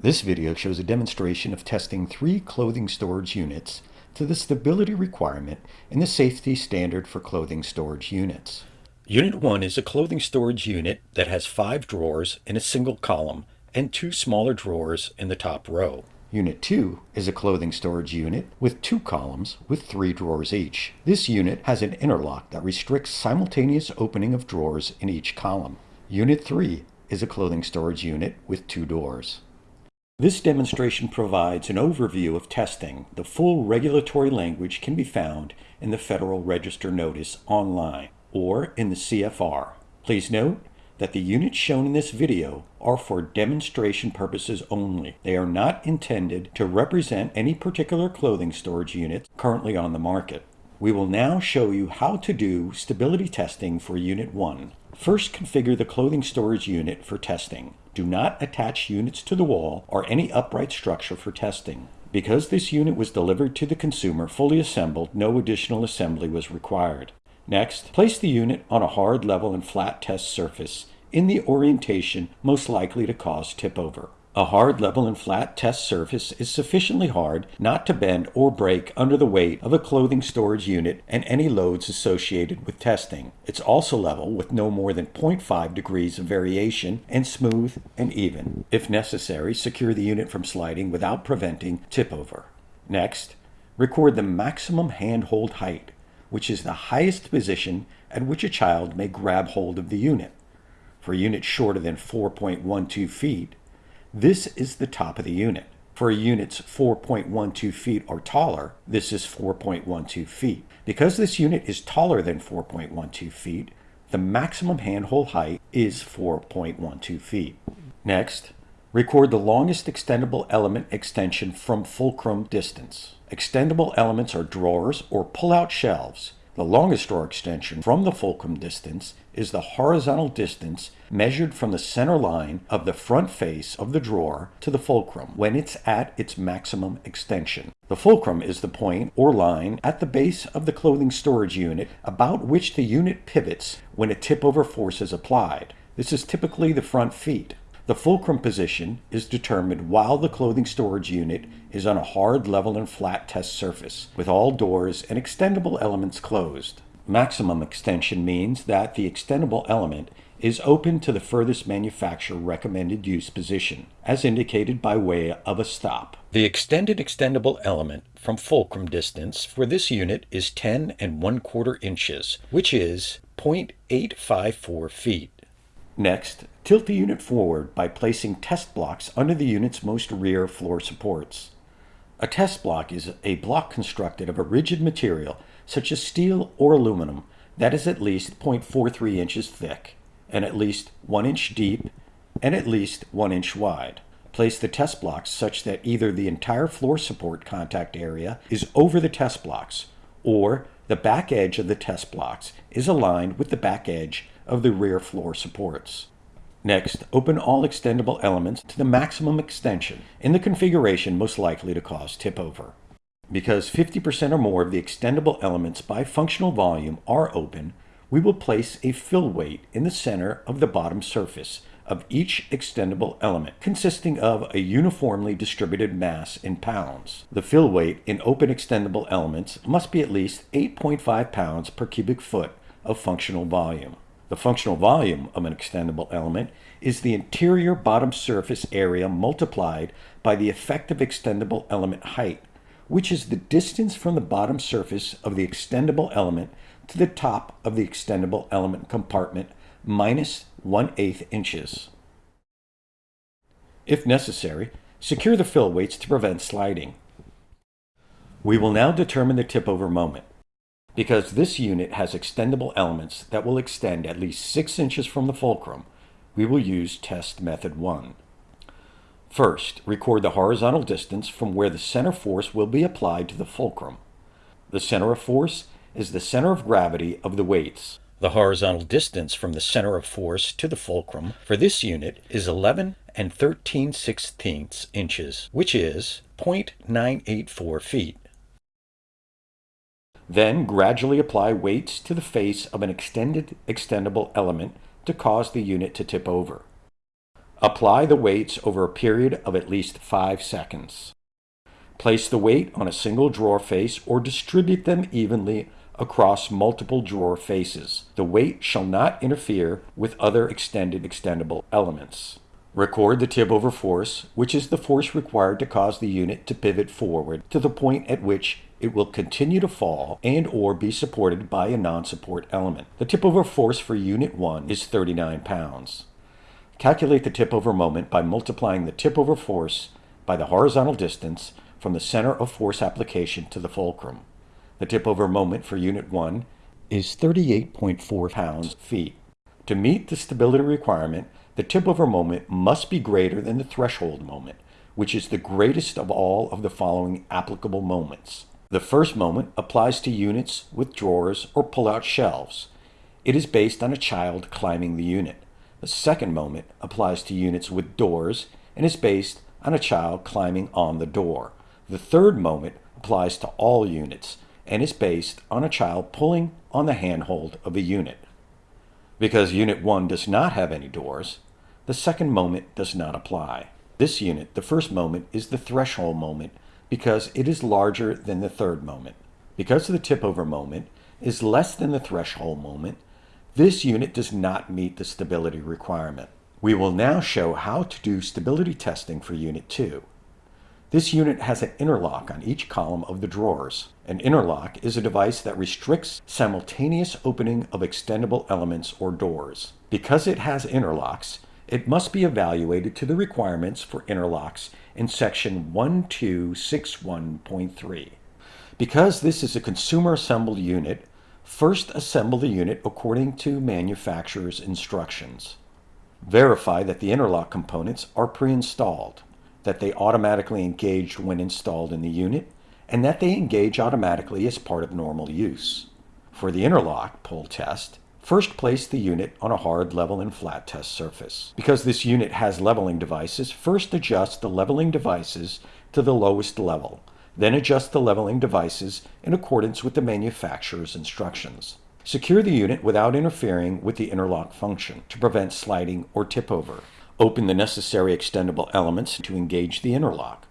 This video shows a demonstration of testing three clothing storage units to the stability requirement in the safety standard for clothing storage units. Unit 1 is a clothing storage unit that has five drawers in a single column and two smaller drawers in the top row. Unit 2 is a clothing storage unit with two columns with three drawers each. This unit has an interlock that restricts simultaneous opening of drawers in each column. Unit 3 is a clothing storage unit with two doors. This demonstration provides an overview of testing. The full regulatory language can be found in the Federal Register Notice online or in the CFR. Please note that the units shown in this video are for demonstration purposes only. They are not intended to represent any particular clothing storage unit currently on the market. We will now show you how to do stability testing for Unit 1. First, configure the clothing storage unit for testing. Do not attach units to the wall or any upright structure for testing. Because this unit was delivered to the consumer fully assembled, no additional assembly was required. Next, place the unit on a hard, level, and flat test surface in the orientation most likely to cause tip over. A hard, level, and flat test surface is sufficiently hard not to bend or break under the weight of a clothing storage unit and any loads associated with testing. It's also level with no more than 0.5 degrees of variation and smooth and even. If necessary, secure the unit from sliding without preventing tip over. Next, record the maximum handhold height, which is the highest position at which a child may grab hold of the unit. For units shorter than 4.12 feet, this is the top of the unit. For a units 4.12 feet or taller, this is 4.12 feet. Because this unit is taller than 4.12 feet, the maximum handhold height is 4.12 feet. Next, record the longest extendable element extension from fulcrum distance. Extendable elements are drawers or pull-out shelves the longest drawer extension from the fulcrum distance is the horizontal distance measured from the center line of the front face of the drawer to the fulcrum when it's at its maximum extension. The fulcrum is the point or line at the base of the clothing storage unit about which the unit pivots when a tip-over force is applied. This is typically the front feet. The fulcrum position is determined while the clothing storage unit is on a hard, level, and flat test surface, with all doors and extendable elements closed. Maximum extension means that the extendable element is open to the furthest manufacturer recommended use position, as indicated by way of a stop. The extended extendable element from fulcrum distance for this unit is 10 and 1 quarter inches, which is 0.854 feet. Next, tilt the unit forward by placing test blocks under the unit's most rear floor supports. A test block is a block constructed of a rigid material such as steel or aluminum that is at least 0.43 inches thick and at least 1 inch deep and at least 1 inch wide. Place the test blocks such that either the entire floor support contact area is over the test blocks or the back edge of the test blocks is aligned with the back edge of the rear floor supports. Next, open all extendable elements to the maximum extension in the configuration most likely to cause tip over. Because 50% or more of the extendable elements by functional volume are open, we will place a fill weight in the center of the bottom surface of each extendable element, consisting of a uniformly distributed mass in pounds. The fill weight in open extendable elements must be at least 8.5 pounds per cubic foot of functional volume. The functional volume of an extendable element is the interior bottom surface area multiplied by the effective extendable element height, which is the distance from the bottom surface of the extendable element to the top of the extendable element compartment minus 1 8 inches. If necessary, secure the fill weights to prevent sliding. We will now determine the tip over moment. Because this unit has extendable elements that will extend at least 6 inches from the fulcrum, we will use test method 1. First, record the horizontal distance from where the center force will be applied to the fulcrum. The center of force is the center of gravity of the weights. The horizontal distance from the center of force to the fulcrum for this unit is 11 and 13 sixteenths inches, which is 0.984 feet. Then gradually apply weights to the face of an extended extendable element to cause the unit to tip over. Apply the weights over a period of at least 5 seconds. Place the weight on a single drawer face or distribute them evenly across multiple drawer faces. The weight shall not interfere with other extended extendable elements. Record the tip over force, which is the force required to cause the unit to pivot forward to the point at which it will continue to fall and or be supported by a non-support element. The tip over force for unit 1 is 39 pounds. Calculate the tip over moment by multiplying the tip over force by the horizontal distance from the center of force application to the fulcrum. The tip over moment for Unit 1 is 38.4 pounds feet. To meet the stability requirement, the tip over moment must be greater than the threshold moment, which is the greatest of all of the following applicable moments. The first moment applies to units with drawers or pull-out shelves. It is based on a child climbing the unit. The second moment applies to units with doors and is based on a child climbing on the door. The third moment applies to all units and is based on a child pulling on the handhold of a unit. Because Unit 1 does not have any doors, the second moment does not apply. This unit, the first moment, is the threshold moment because it is larger than the third moment. Because the tip over moment is less than the threshold moment, this unit does not meet the stability requirement. We will now show how to do stability testing for Unit 2. This unit has an interlock on each column of the drawers. An interlock is a device that restricts simultaneous opening of extendable elements or doors. Because it has interlocks, it must be evaluated to the requirements for interlocks in section 1261.3. Because this is a consumer assembled unit, first assemble the unit according to manufacturer's instructions. Verify that the interlock components are pre-installed that they automatically engage when installed in the unit, and that they engage automatically as part of normal use. For the interlock pull test, first place the unit on a hard level and flat test surface. Because this unit has leveling devices, first adjust the leveling devices to the lowest level, then adjust the leveling devices in accordance with the manufacturer's instructions. Secure the unit without interfering with the interlock function to prevent sliding or tip over. Open the necessary extendable elements to engage the interlock.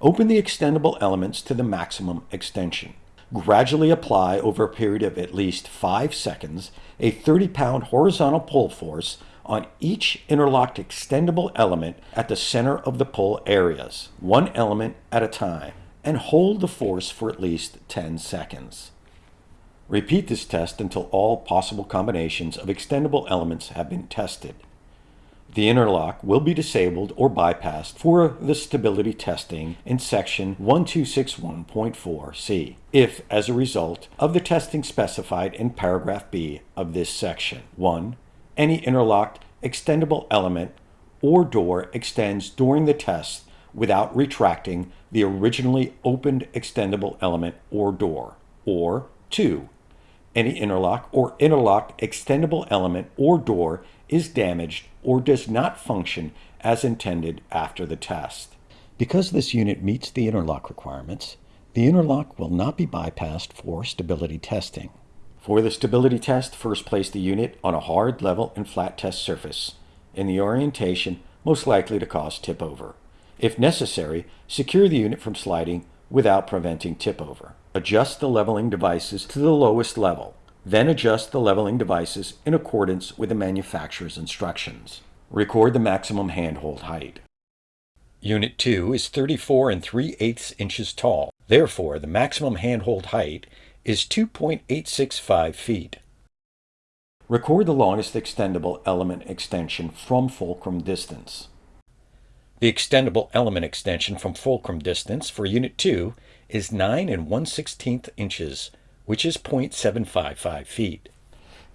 Open the extendable elements to the maximum extension. Gradually apply over a period of at least 5 seconds a 30-pound horizontal pull force on each interlocked extendable element at the center of the pull areas, one element at a time, and hold the force for at least 10 seconds. Repeat this test until all possible combinations of extendable elements have been tested. The interlock will be disabled or bypassed for the stability testing in section 1261.4c if, as a result of the testing specified in paragraph B of this section, 1. Any interlocked extendable element or door extends during the test without retracting the originally opened extendable element or door, or 2. Any interlock or interlocked extendable element or door is damaged or does not function as intended after the test. Because this unit meets the interlock requirements, the interlock will not be bypassed for stability testing. For the stability test, first place the unit on a hard, level, and flat test surface in the orientation most likely to cause tip over. If necessary, secure the unit from sliding without preventing tip over. Adjust the leveling devices to the lowest level then adjust the leveling devices in accordance with the manufacturer's instructions. Record the maximum handhold height. Unit 2 is 34 and 3 eighths inches tall. Therefore, the maximum handhold height is 2.865 feet. Record the longest extendable element extension from fulcrum distance. The extendable element extension from fulcrum distance for Unit 2 is 9 and 1 16th inches which is 0.755 feet.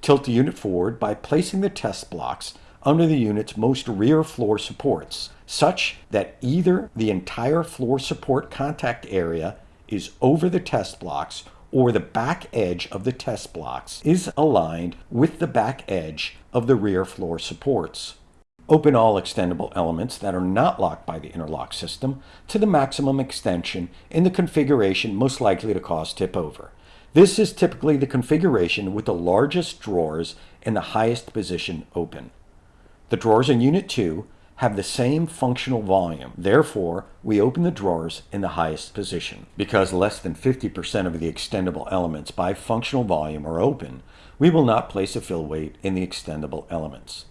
Tilt the unit forward by placing the test blocks under the unit's most rear floor supports, such that either the entire floor support contact area is over the test blocks or the back edge of the test blocks is aligned with the back edge of the rear floor supports. Open all extendable elements that are not locked by the interlock system to the maximum extension in the configuration most likely to cause tip over. This is typically the configuration with the largest drawers in the highest position open. The drawers in Unit 2 have the same functional volume. Therefore, we open the drawers in the highest position. Because less than 50% of the extendable elements by functional volume are open, we will not place a fill weight in the extendable elements.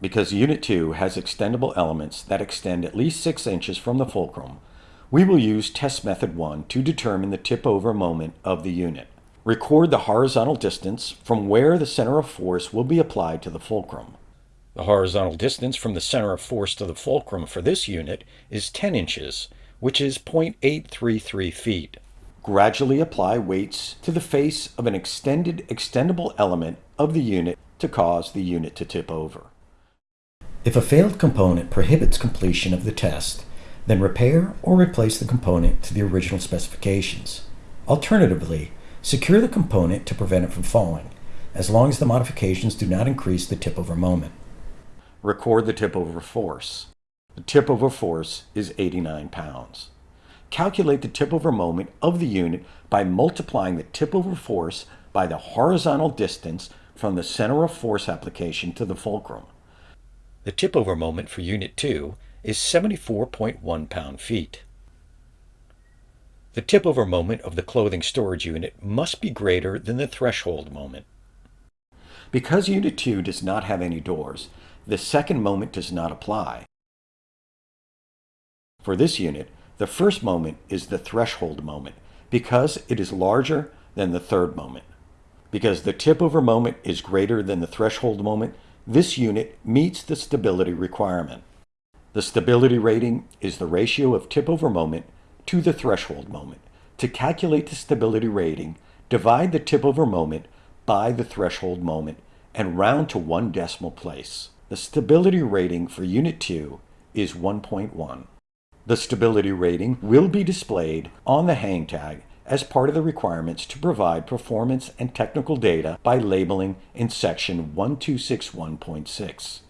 Because Unit 2 has extendable elements that extend at least 6 inches from the fulcrum, we will use test method 1 to determine the tip-over moment of the unit. Record the horizontal distance from where the center of force will be applied to the fulcrum. The horizontal distance from the center of force to the fulcrum for this unit is 10 inches, which is 0.833 feet. Gradually apply weights to the face of an extended extendable element of the unit to cause the unit to tip over. If a failed component prohibits completion of the test, then repair or replace the component to the original specifications. Alternatively, secure the component to prevent it from falling, as long as the modifications do not increase the tip-over moment. Record the tip-over force. The tip-over force is 89 pounds. Calculate the tip-over moment of the unit by multiplying the tip-over force by the horizontal distance from the center of force application to the fulcrum. The tip-over moment for Unit 2 is 74.1 pound-feet. The tip-over moment of the clothing storage unit must be greater than the threshold moment. Because Unit 2 does not have any doors, the second moment does not apply. For this unit, the first moment is the threshold moment because it is larger than the third moment. Because the tip-over moment is greater than the threshold moment, this unit meets the stability requirement. The stability rating is the ratio of tip-over moment to the threshold moment. To calculate the stability rating, divide the tip-over moment by the threshold moment and round to one decimal place. The stability rating for Unit 2 is 1.1. The stability rating will be displayed on the hang tag as part of the requirements to provide performance and technical data by labeling in section 1261.6.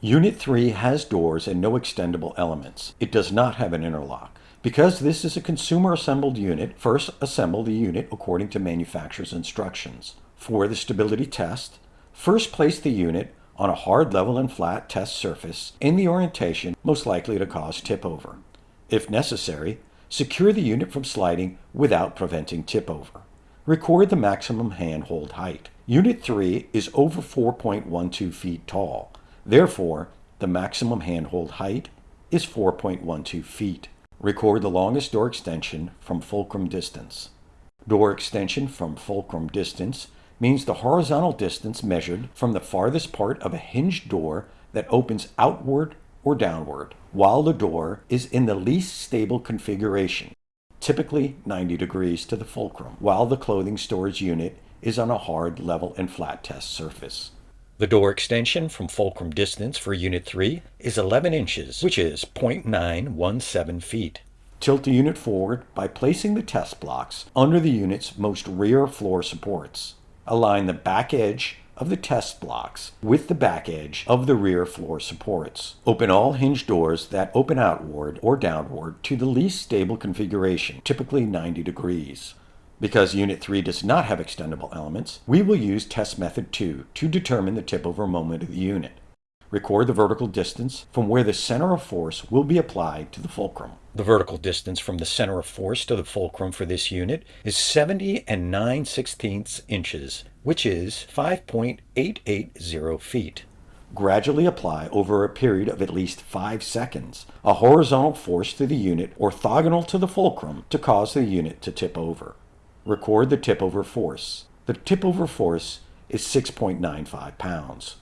Unit 3 has doors and no extendable elements. It does not have an interlock. Because this is a consumer assembled unit, first assemble the unit according to manufacturer's instructions. For the stability test, first place the unit on a hard level and flat test surface in the orientation most likely to cause tip over. If necessary, secure the unit from sliding without preventing tip over. Record the maximum handhold height. Unit 3 is over 4.12 feet tall. Therefore, the maximum handhold height is 4.12 feet. Record the longest door extension from fulcrum distance. Door extension from fulcrum distance means the horizontal distance measured from the farthest part of a hinged door that opens outward or downward, while the door is in the least stable configuration, typically 90 degrees to the fulcrum, while the clothing storage unit is on a hard, level, and flat test surface. The door extension from fulcrum distance for Unit 3 is 11 inches, which is 0.917 feet. Tilt the unit forward by placing the test blocks under the unit's most rear floor supports. Align the back edge of the test blocks with the back edge of the rear floor supports. Open all hinge doors that open outward or downward to the least stable configuration, typically 90 degrees. Because Unit 3 does not have extendable elements, we will use test method 2 to determine the tip-over moment of the unit. Record the vertical distance from where the center of force will be applied to the fulcrum. The vertical distance from the center of force to the fulcrum for this unit is 70 and 9 sixteenths inches, which is 5.880 feet. Gradually apply over a period of at least 5 seconds a horizontal force to the unit orthogonal to the fulcrum to cause the unit to tip over record the tip-over force. The tip-over force is 6.95 pounds.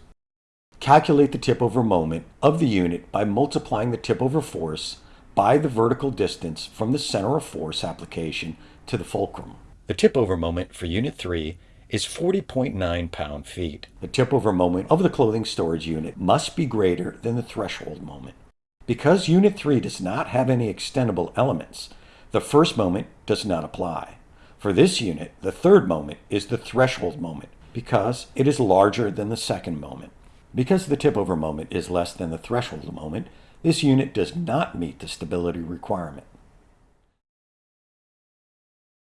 Calculate the tip-over moment of the unit by multiplying the tip-over force by the vertical distance from the center of force application to the fulcrum. The tip-over moment for Unit 3 is 40.9 pound-feet. The tip-over moment of the clothing storage unit must be greater than the threshold moment. Because Unit 3 does not have any extendable elements, the first moment does not apply. For this unit, the third moment is the threshold moment because it is larger than the second moment. Because the tip over moment is less than the threshold moment, this unit does not meet the stability requirement.